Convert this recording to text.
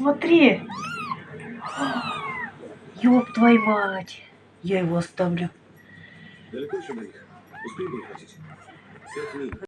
Смотри. Ёб твою мать. Я его оставлю. Далеко еще до? Успеем? Пять минут.